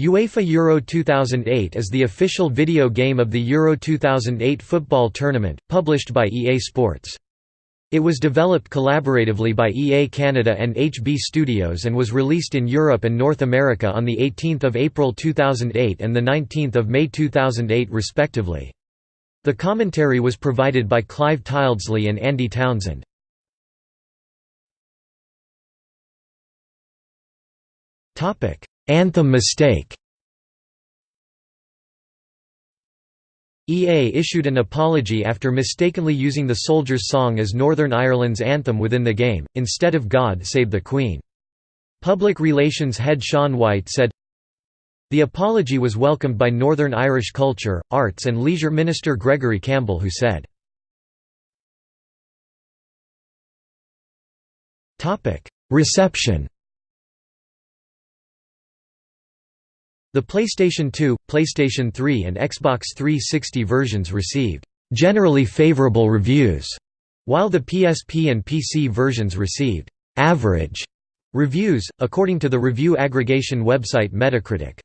UEFA Euro 2008 is the official video game of the Euro 2008 football tournament, published by EA Sports. It was developed collaboratively by EA Canada and HB Studios and was released in Europe and North America on 18 April 2008 and 19 May 2008 respectively. The commentary was provided by Clive Tyldesley and Andy Townsend. Anthem mistake. EA issued an apology after mistakenly using the Soldiers' Song as Northern Ireland's anthem within the game, instead of God Save the Queen. Public relations head Sean White said, The apology was welcomed by Northern Irish Culture, Arts and Leisure Minister Gregory Campbell who said, Reception The PlayStation 2, PlayStation 3 and Xbox 360 versions received «generally favorable reviews», while the PSP and PC versions received «average» reviews, according to the review aggregation website Metacritic.